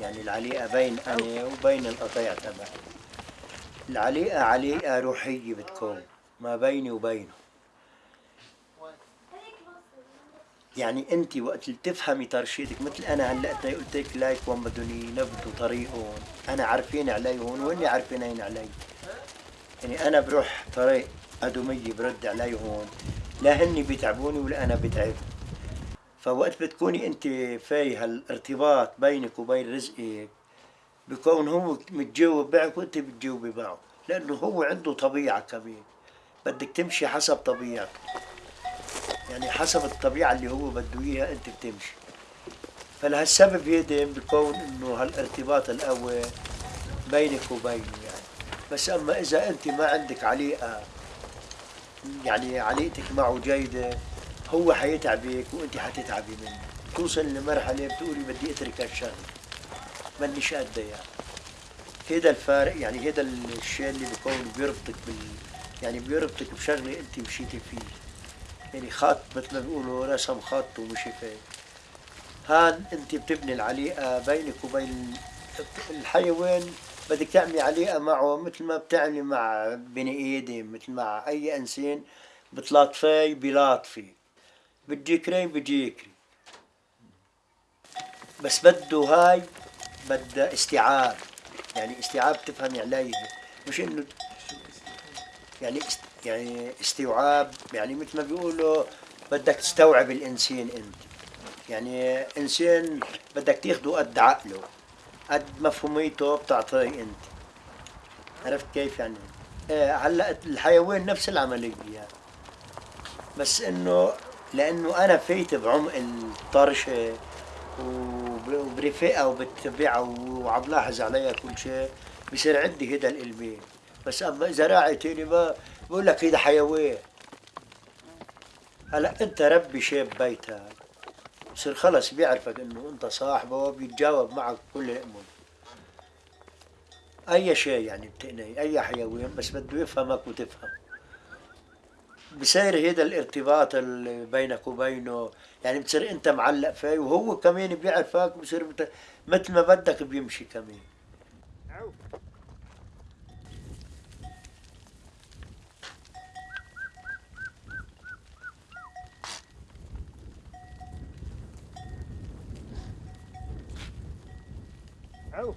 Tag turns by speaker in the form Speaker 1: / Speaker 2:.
Speaker 1: يعني العليقة بين أنا وبين القطيع تبعي العليقة عليقة روحية بتكون ما بيني وبينه. يعني أنت وقت اللي تفهمي ترشيدك مثل أنا هلأ قلت لك لايك وين بدهم ينبذوا طريقهم أنا عارفين عليهم وهن عارفين علي. يعني أنا بروح طريق ادميه برد عليهم لا هن بيتعبوني ولا أنا بتعب فوقت بتكوني انت في هالارتباط بينك وبين رزقك بكون هو متجاوب معك وانت بتجاوبي معه لأنه هو عنده طبيعة كمان. بدك تمشي حسب طبيعته يعني حسب الطبيعة اللي هو بده إياها انت بتمشي. فلهالسبب هيدا بكون إنه هالارتباط القوي بينك وبينه يعني. بس أما إذا أنت ما عندك عليقه يعني عليقتك معه جيدة هو حيتعبك وانت حتتعبي منه. توصل لمرحلة بتقولي بدي اترك هالشغله مانيش قد يعني هيدا الفارق يعني هيدا الشيء اللي بكون بيربطك بال يعني بيربطك بشغلة انت مشيتي فيه. يعني خط مثل ما بيقولوا رسم خط ومشي فيه. هان انت بتبني العليقة بينك وبين الحيوان بدك تعملي عليقة معه مثل ما بتعملي مع بني آدم مثل مع أي إنسان بتلاطفي بيلاطفي بتجيكري بجيكري بس بده هاي بدها استيعاب. يعني استيعاب تفهمي عليه مش إنه يعني است يعني استيعاب يعني مثل ما بيقولوا بدك تستوعب الإنسان أنت. يعني إنسان بدك تاخده قد عقله قد مفهوميته بتعطيه أنت. عرفت كيف يعني؟ إيه هلأ الحيوان نفس العملية. يعني. بس إنه لأنه أنا فايت بعمق الطرشه وبرفقها وبتبعها وعم لاحظ عليها كل شيء بصير عندي هيدا الالمام بس أما إذا راعي ما بقول لك هيدا حيوان. هلا أنت ربي شاب بيتك. بصير خلص بيعرفك إنه أنت صاحبه وبيتجاوب معك كل الأمور أي شيء يعني بتقني أي حيوان بس بده يفهمك وتفهم. بصير هذا الارتباط اللي بينك وبينه يعني بتصير انت معلق فيه وهو كمان بيعرفك بصير مثل ما بدك بيمشي كمان Oh.